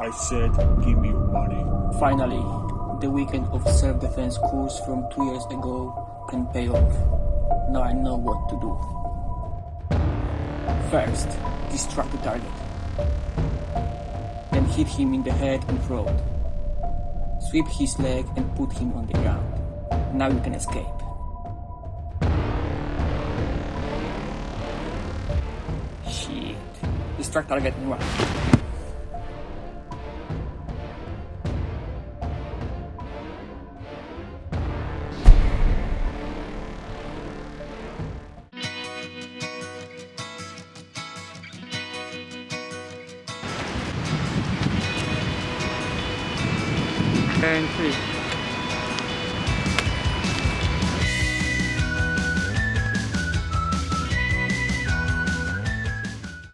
I said, give me your money. Finally, the weekend of self-defense course from two years ago can pay off. Now I know what to do. First, distract the target. Then hit him in the head and throat. Sweep his leg and put him on the ground. Now you can escape. Shit. Distract target run. And three.